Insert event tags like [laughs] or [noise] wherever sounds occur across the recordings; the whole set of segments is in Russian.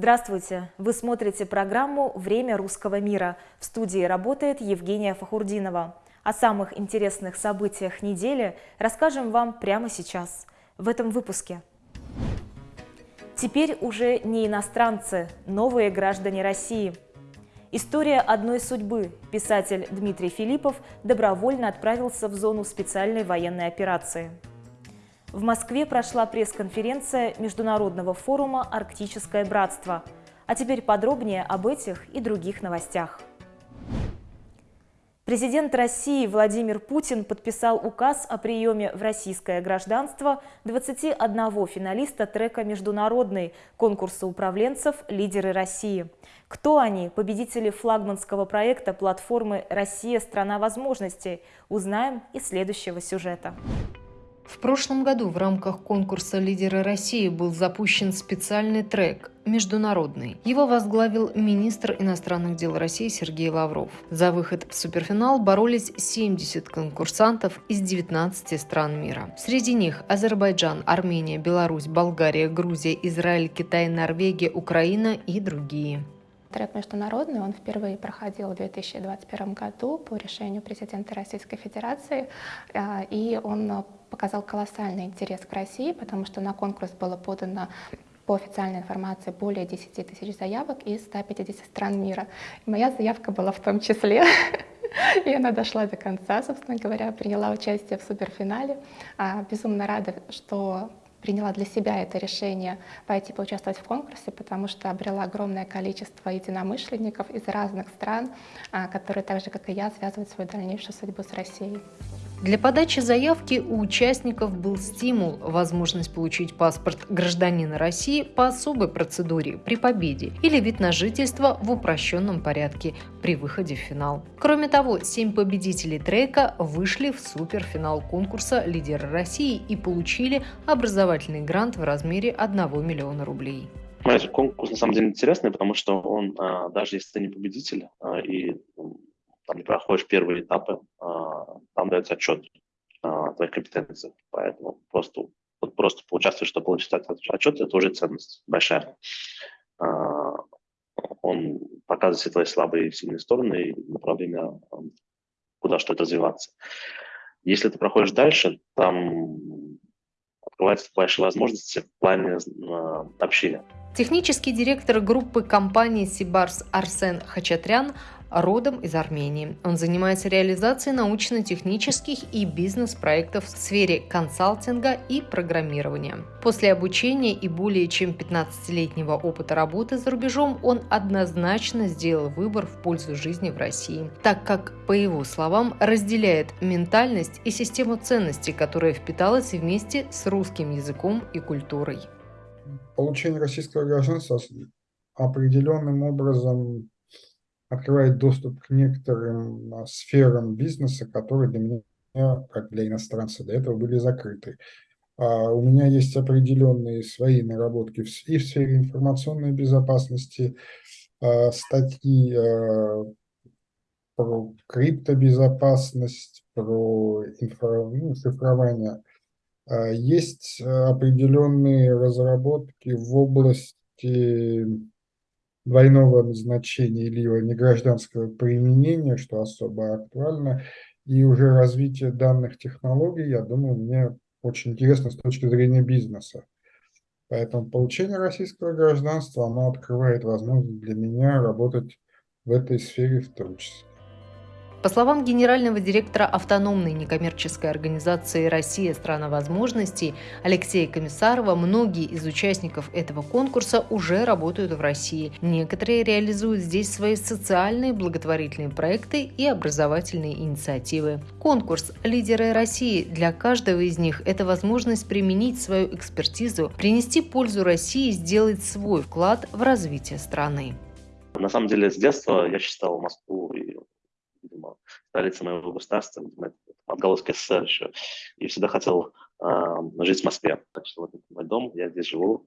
Здравствуйте! Вы смотрите программу «Время русского мира». В студии работает Евгения Фахурдинова. О самых интересных событиях недели расскажем вам прямо сейчас, в этом выпуске. Теперь уже не иностранцы, новые граждане России. История одной судьбы. Писатель Дмитрий Филиппов добровольно отправился в зону специальной военной операции. В Москве прошла пресс-конференция Международного форума «Арктическое братство». А теперь подробнее об этих и других новостях. Президент России Владимир Путин подписал указ о приеме в российское гражданство 21 финалиста трека «Международный» конкурса управленцев «Лидеры России». Кто они, победители флагманского проекта платформы «Россия – страна возможностей», узнаем из следующего сюжета. В прошлом году в рамках конкурса «Лидеры России» был запущен специальный трек «Международный». Его возглавил министр иностранных дел России Сергей Лавров. За выход в суперфинал боролись 70 конкурсантов из 19 стран мира. Среди них Азербайджан, Армения, Беларусь, Болгария, Грузия, Израиль, Китай, Норвегия, Украина и другие. Трек международный, он впервые проходил в 2021 году по решению президента Российской Федерации, а, и он показал колоссальный интерес к России, потому что на конкурс было подано по официальной информации более 10 тысяч заявок из 150 стран мира. Моя заявка была в том числе. [laughs] И она дошла до конца, собственно говоря, приняла участие в суперфинале. А, безумно рада, что приняла для себя это решение пойти поучаствовать в конкурсе, потому что обрела огромное количество единомышленников из разных стран, а, которые так же, как и я, связывают свою дальнейшую судьбу с Россией. Для подачи заявки у участников был стимул – возможность получить паспорт гражданина России по особой процедуре при победе или вид на жительство в упрощенном порядке при выходе в финал. Кроме того, семь победителей трека вышли в суперфинал конкурса «Лидеры России» и получили образовательный грант в размере 1 миллиона рублей. Знаете, конкурс на самом деле интересный, потому что он, а, даже если ты не победитель а, и там не проходишь первые этапы, а, там дается отчет о твоих компетенциях. Поэтому просто, вот просто поучаствовать, чтобы получить отчет, это уже ценность большая. А, он показывает все твои слабые и сильные стороны и направления, куда что-то развиваться. Если ты проходишь дальше, там открываются большие возможности в плане а, общения. Технический директор группы компании «Сибарс» Арсен Хачатрян родом из Армении. Он занимается реализацией научно-технических и бизнес-проектов в сфере консалтинга и программирования. После обучения и более чем 15-летнего опыта работы за рубежом он однозначно сделал выбор в пользу жизни в России, так как, по его словам, разделяет ментальность и систему ценностей, которая впиталась вместе с русским языком и культурой. Получение российского гражданства определенным образом открывает доступ к некоторым а, сферам бизнеса, которые для меня, как для иностранца, до этого были закрыты. А у меня есть определенные свои наработки и в сфере информационной безопасности, а, статьи а, про криптобезопасность, про инфра, ну, цифрование. А, есть определенные разработки в области двойного назначения или негражданского применения, что особо актуально, и уже развитие данных технологий, я думаю, мне очень интересно с точки зрения бизнеса. Поэтому получение российского гражданства, оно открывает возможность для меня работать в этой сфере в том числе. По словам генерального директора автономной некоммерческой организации «Россия – страна возможностей» Алексея Комиссарова, многие из участников этого конкурса уже работают в России. Некоторые реализуют здесь свои социальные благотворительные проекты и образовательные инициативы. Конкурс «Лидеры России» для каждого из них – это возможность применить свою экспертизу, принести пользу России и сделать свой вклад в развитие страны. На самом деле, с детства я считал Москву и видимо, столица моего государства, отголоски СССР еще. И всегда хотел э, жить в Москве. Так что вот это мой дом, я здесь живу.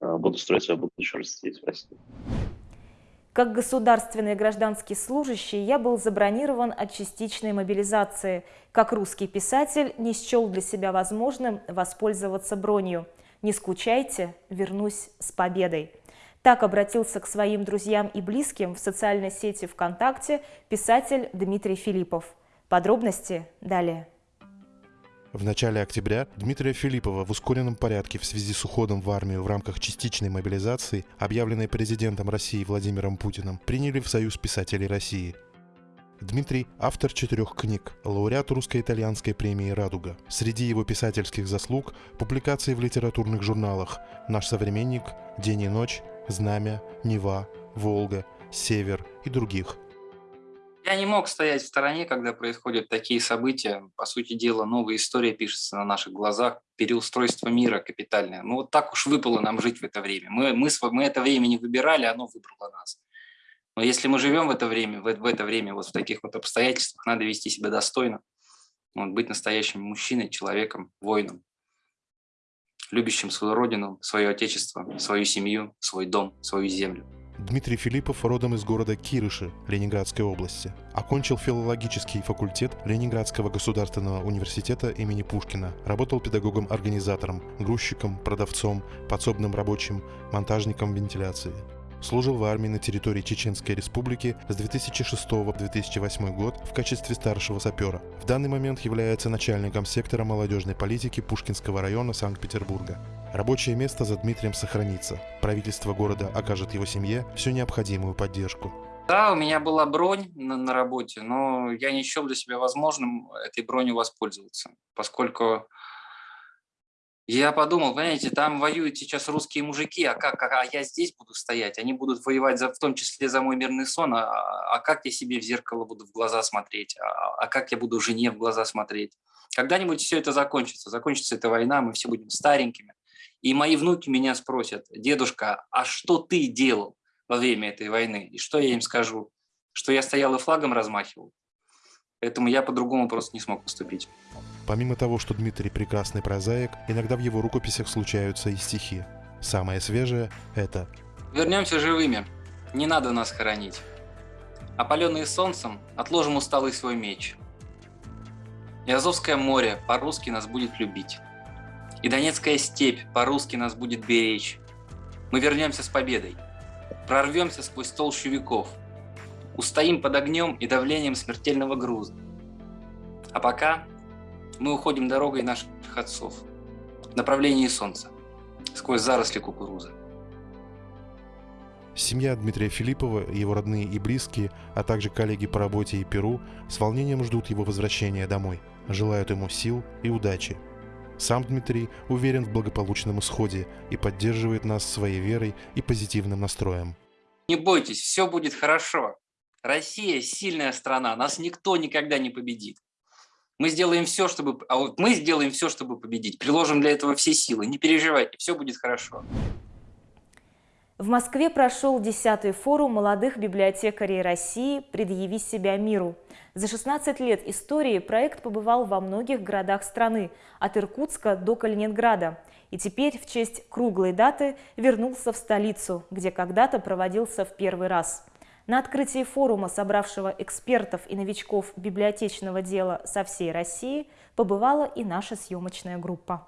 Э, буду строить свою будущую жизнь здесь, в России. Как государственный гражданский служащий я был забронирован от частичной мобилизации. Как русский писатель не счел для себя возможным воспользоваться бронью. «Не скучайте, вернусь с победой». Так обратился к своим друзьям и близким в социальной сети ВКонтакте писатель Дмитрий Филиппов. Подробности далее. В начале октября Дмитрия Филиппова в ускоренном порядке в связи с уходом в армию в рамках частичной мобилизации, объявленной президентом России Владимиром Путиным, приняли в Союз писателей России. Дмитрий – автор четырех книг, лауреат русско-итальянской премии «Радуга». Среди его писательских заслуг – публикации в литературных журналах «Наш современник», «День и ночь», «Знамя», «Нева», «Волга», «Север» и других – я не мог стоять в стороне, когда происходят такие события. По сути дела, новая история пишется на наших глазах, переустройство мира капитальное. Ну вот так уж выпало нам жить в это время. Мы, мы, мы это время не выбирали, оно выбрало нас. Но если мы живем в это время, в, в это время вот в таких вот обстоятельствах, надо вести себя достойно, вот, быть настоящим мужчиной, человеком, воином, любящим свою родину, свое отечество, свою семью, свой дом, свою землю. Дмитрий Филиппов родом из города Кирыши Ленинградской области. Окончил филологический факультет Ленинградского государственного университета имени Пушкина. Работал педагогом-организатором, грузчиком, продавцом, подсобным рабочим, монтажником вентиляции. Служил в армии на территории Чеченской Республики с 2006 по 2008 год в качестве старшего сапера. В данный момент является начальником сектора молодежной политики Пушкинского района Санкт-Петербурга. Рабочее место за Дмитрием сохранится. Правительство города окажет его семье всю необходимую поддержку. Да, у меня была бронь на, на работе, но я не счел для себя возможным этой бронью воспользоваться, поскольку я подумал, понимаете, там воюют сейчас русские мужики, а как, а я здесь буду стоять, они будут воевать за, в том числе за мой мирный сон, а, а как я себе в зеркало буду в глаза смотреть, а, а как я буду жене в глаза смотреть. Когда-нибудь все это закончится, закончится эта война, мы все будем старенькими, и мои внуки меня спросят, дедушка, а что ты делал во время этой войны? И что я им скажу? Что я стоял и флагом размахивал? Поэтому я по-другому просто не смог поступить. Помимо того, что Дмитрий прекрасный прозаик, иногда в его рукописях случаются и стихи. Самое свежее – это «Вернемся живыми, не надо нас хоронить. Опаленные солнцем, отложим усталый свой меч. И Азовское море по-русски нас будет любить. И Донецкая степь по-русски нас будет беречь. Мы вернемся с победой, прорвемся сквозь толщу веков, устоим под огнем и давлением смертельного груза. А пока мы уходим дорогой наших отцов в направлении солнца, сквозь заросли кукурузы. Семья Дмитрия Филиппова, его родные и близкие, а также коллеги по работе и Перу с волнением ждут его возвращения домой, желают ему сил и удачи. Сам Дмитрий уверен в благополучном исходе и поддерживает нас своей верой и позитивным настроем. Не бойтесь, все будет хорошо. Россия сильная страна, нас никто никогда не победит. Мы сделаем все, чтобы, а вот мы сделаем все, чтобы победить. Приложим для этого все силы. Не переживайте, все будет хорошо. В Москве прошел 10-й форум молодых библиотекарей России «Предъяви себя миру». За 16 лет истории проект побывал во многих городах страны, от Иркутска до Калининграда. И теперь в честь круглой даты вернулся в столицу, где когда-то проводился в первый раз. На открытии форума, собравшего экспертов и новичков библиотечного дела со всей России, побывала и наша съемочная группа.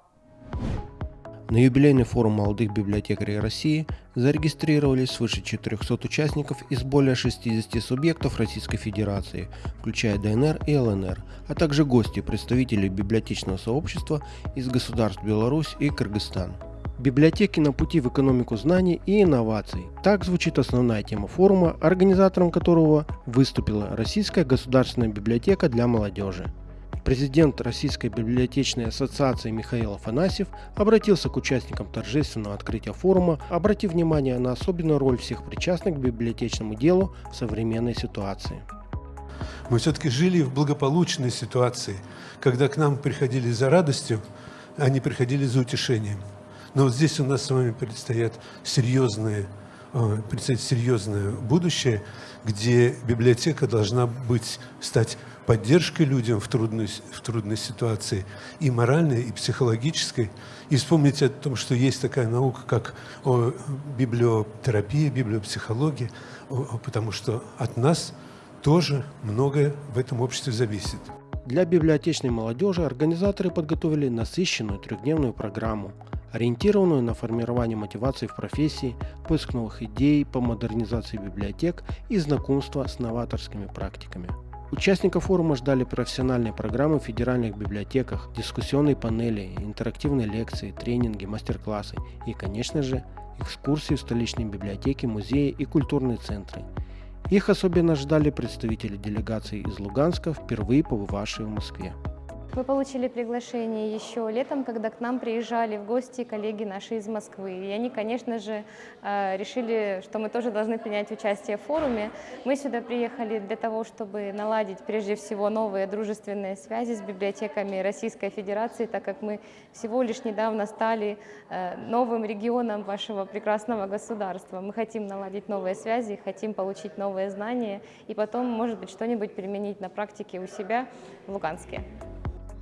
На юбилейный форум молодых библиотекарей России зарегистрировались свыше 400 участников из более 60 субъектов Российской Федерации, включая ДНР и ЛНР, а также гости, представители библиотечного сообщества из государств Беларусь и Кыргызстан. Библиотеки на пути в экономику знаний и инноваций. Так звучит основная тема форума, организатором которого выступила Российская государственная библиотека для молодежи. Президент Российской библиотечной ассоциации Михаил Афанасьев обратился к участникам торжественного открытия форума, обратив внимание на особенную роль всех причастных к библиотечному делу в современной ситуации. Мы все-таки жили в благополучной ситуации, когда к нам приходили за радостью, а не приходили за утешением. Но вот здесь у нас с вами предстоят серьезные, э, предстоит серьезное будущее, где библиотека должна быть, стать поддержкой людям в трудной, в трудной ситуации, и моральной, и психологической. И вспомните о том, что есть такая наука, как о, библиотерапия, библиопсихология, потому что от нас тоже многое в этом обществе зависит. Для библиотечной молодежи организаторы подготовили насыщенную трехдневную программу – ориентированную на формирование мотивации в профессии, поиск новых идей по модернизации библиотек и знакомство с новаторскими практиками. Участников форума ждали профессиональные программы в федеральных библиотеках, дискуссионные панели, интерактивные лекции, тренинги, мастер-классы и, конечно же, экскурсии в столичные библиотеки, музеи и культурные центры. Их особенно ждали представители делегации из Луганска, впервые побывавшие в Москве. Мы получили приглашение еще летом, когда к нам приезжали в гости коллеги наши из Москвы. И они, конечно же, э, решили, что мы тоже должны принять участие в форуме. Мы сюда приехали для того, чтобы наладить прежде всего новые дружественные связи с библиотеками Российской Федерации, так как мы всего лишь недавно стали э, новым регионом вашего прекрасного государства. Мы хотим наладить новые связи, хотим получить новые знания и потом, может быть, что-нибудь применить на практике у себя в Луганске.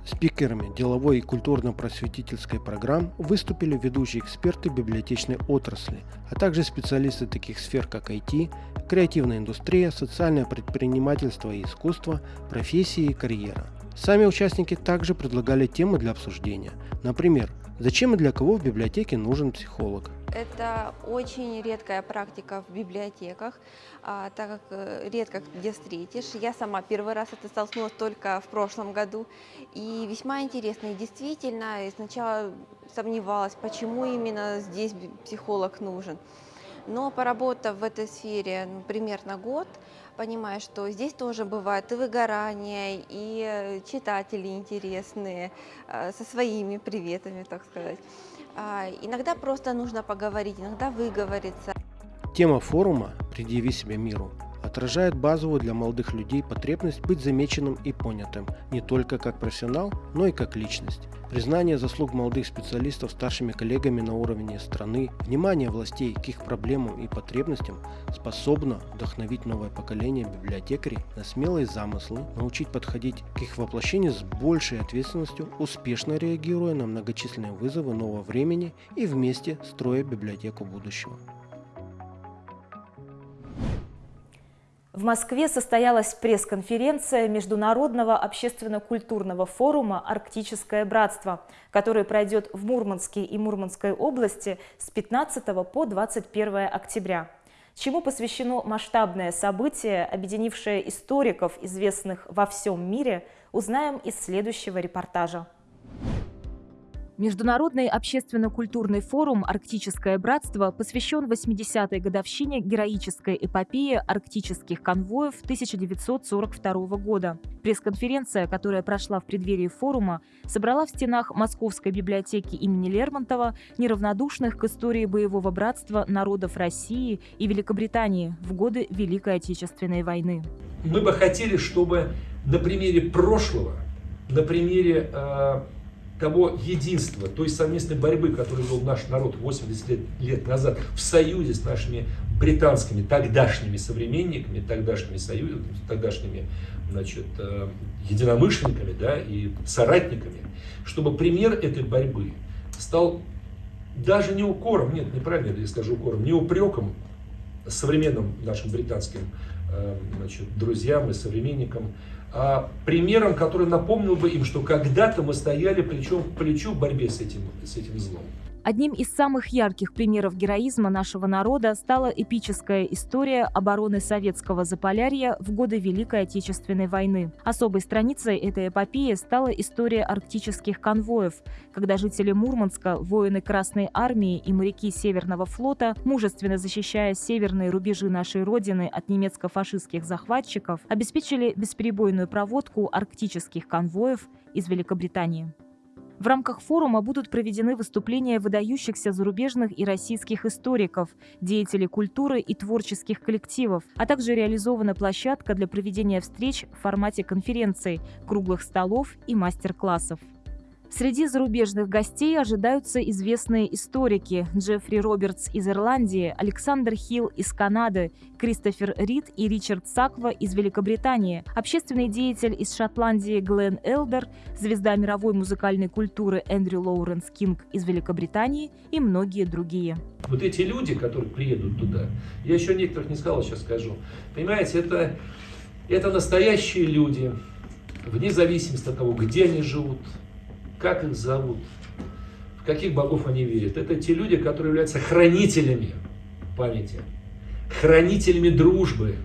Спикерами деловой и культурно-просветительской программ выступили ведущие эксперты библиотечной отрасли, а также специалисты таких сфер, как IT, креативная индустрия, социальное предпринимательство и искусство, профессии и карьера. Сами участники также предлагали темы для обсуждения. Например, зачем и для кого в библиотеке нужен психолог – это очень редкая практика в библиотеках, а, так как э, редко где встретишь. Я сама первый раз это столкнулась только в прошлом году. И весьма интересно. И действительно, сначала сомневалась, почему именно здесь психолог нужен. Но поработав в этой сфере ну, примерно год, понимаю, что здесь тоже бывает и выгорание, и э, читатели интересные, э, со своими приветами, так сказать. А, иногда просто нужно поговорить, иногда выговориться. Тема форума «Предъяви себя миру» отражает базовую для молодых людей потребность быть замеченным и понятым не только как профессионал, но и как личность. Признание заслуг молодых специалистов старшими коллегами на уровне страны, внимание властей к их проблемам и потребностям способно вдохновить новое поколение библиотекарей на смелые замыслы, научить подходить к их воплощению с большей ответственностью, успешно реагируя на многочисленные вызовы нового времени и вместе строя библиотеку будущего. В Москве состоялась пресс-конференция Международного общественно-культурного форума «Арктическое братство», который пройдет в Мурманске и Мурманской области с 15 по 21 октября. Чему посвящено масштабное событие, объединившее историков, известных во всем мире, узнаем из следующего репортажа. Международный общественно-культурный форум «Арктическое братство» посвящен 80-й годовщине героической эпопеи арктических конвоев 1942 года. Пресс-конференция, которая прошла в преддверии форума, собрала в стенах Московской библиотеки имени Лермонтова неравнодушных к истории боевого братства народов России и Великобритании в годы Великой Отечественной войны. Мы бы хотели, чтобы на примере прошлого, на примере э того единства, той совместной борьбы, которую вел наш народ 80 лет, лет назад в союзе с нашими британскими тогдашними современниками, тогдашними союзами, тогдашними значит, э, единомышленниками да, и соратниками, чтобы пример этой борьбы стал даже не укором, нет, неправильно я скажу укором, не упреком современным нашим британским э, значит, друзьям и современникам, примером, который напомнил бы им, что когда-то мы стояли плечом к плечу в борьбе с этим, с этим злом. Одним из самых ярких примеров героизма нашего народа стала эпическая история обороны советского Заполярья в годы Великой Отечественной войны. Особой страницей этой эпопеи стала история арктических конвоев, когда жители Мурманска, воины Красной Армии и моряки Северного флота, мужественно защищая северные рубежи нашей Родины от немецко-фашистских захватчиков, обеспечили бесперебойную проводку арктических конвоев из Великобритании. В рамках форума будут проведены выступления выдающихся зарубежных и российских историков, деятелей культуры и творческих коллективов, а также реализована площадка для проведения встреч в формате конференций, круглых столов и мастер-классов. Среди зарубежных гостей ожидаются известные историки Джеффри Робертс из Ирландии, Александр Хилл из Канады, Кристофер Рид и Ричард Саква из Великобритании, общественный деятель из Шотландии Глен Элдер, звезда мировой музыкальной культуры Эндрю Лоуренс Кинг из Великобритании и многие другие. Вот эти люди, которые приедут туда, я еще некоторых не сказал, сейчас скажу. Понимаете, это, это настоящие люди, вне зависимости от того, где они живут, как их зовут, в каких богов они верят? Это те люди, которые являются хранителями памяти, хранителями дружбы.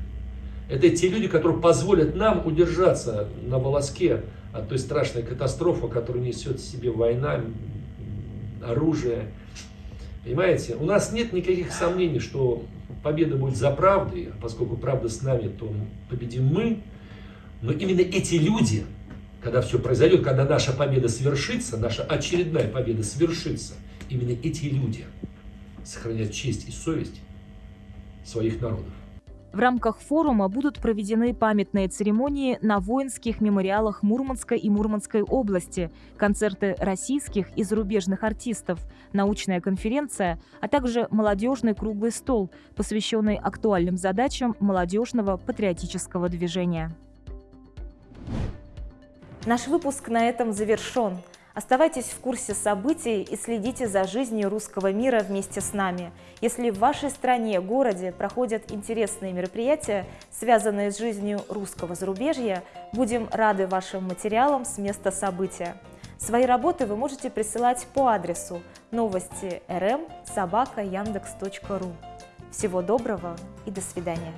Это те люди, которые позволят нам удержаться на волоске от той страшной катастрофы, которую несет в себе война, оружие. Понимаете, у нас нет никаких сомнений, что победа будет за правдой, а поскольку правда с нами, то победим мы. Но именно эти люди, когда все произойдет, когда наша победа свершится, наша очередная победа свершится, именно эти люди сохранят честь и совесть своих народов. В рамках форума будут проведены памятные церемонии на воинских мемориалах Мурманской и Мурманской области, концерты российских и зарубежных артистов, научная конференция, а также молодежный круглый стол, посвященный актуальным задачам молодежного патриотического движения. Наш выпуск на этом завершен. Оставайтесь в курсе событий и следите за жизнью русского мира вместе с нами. Если в вашей стране, городе проходят интересные мероприятия, связанные с жизнью русского зарубежья, будем рады вашим материалам с места события. Свои работы вы можете присылать по адресу новости rm собака. Всего доброго и до свидания.